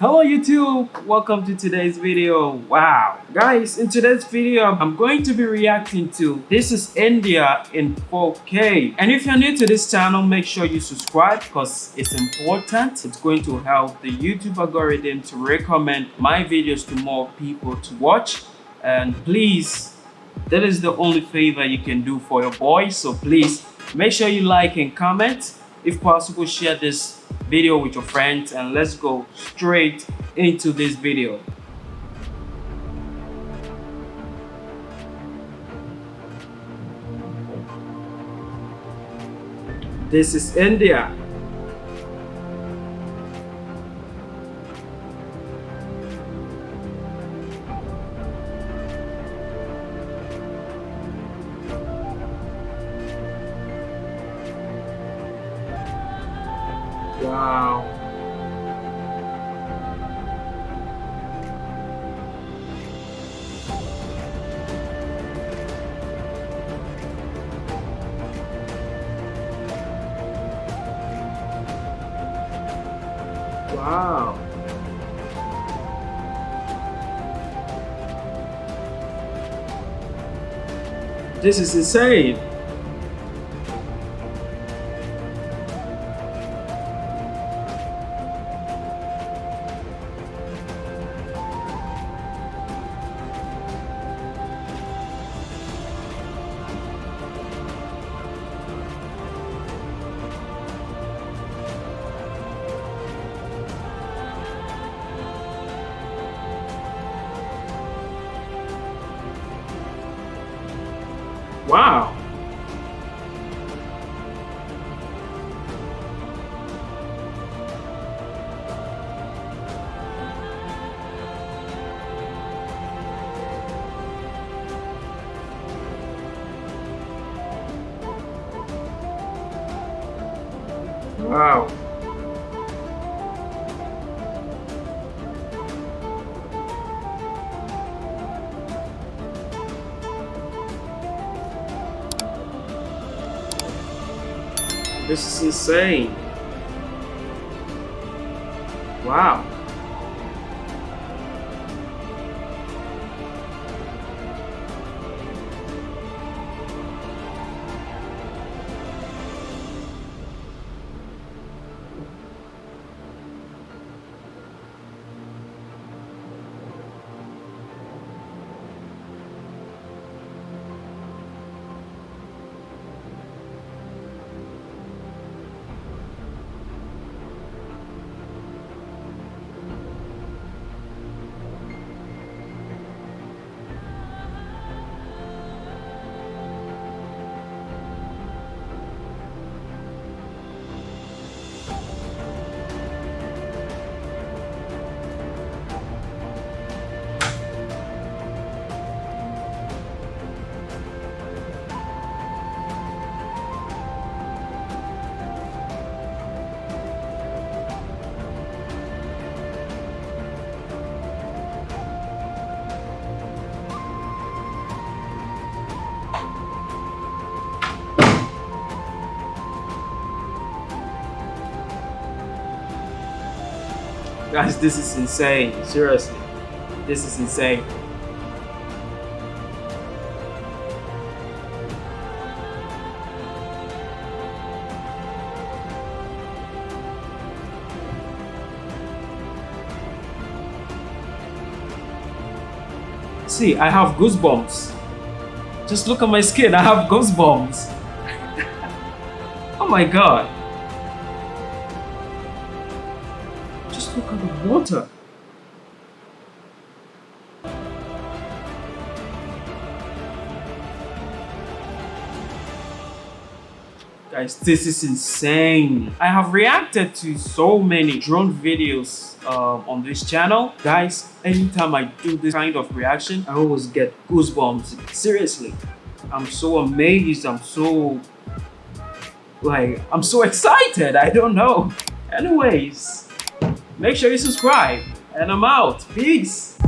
Hello YouTube, welcome to today's video. Wow. Guys, in today's video, I'm going to be reacting to This is India in 4K. And if you're new to this channel, make sure you subscribe because it's important. It's going to help the YouTube algorithm to recommend my videos to more people to watch. And please, that is the only favor you can do for your boy. So please, make sure you like and comment. If possible, share this video with your friends and let's go straight into this video. This is India. Wow. Wow. This is insane. Wow. Wow. This is insane. Wow. Guys, this is insane. Seriously. This is insane. See, I have goosebumps. Just look at my skin, I have goosebumps. oh my god. Look at the water. Guys, this is insane. I have reacted to so many drone videos uh, on this channel. Guys, anytime I do this kind of reaction, I always get goosebumps. Seriously, I'm so amazed. I'm so, like, I'm so excited. I don't know. Anyways, make sure you subscribe. And I'm out. Peace.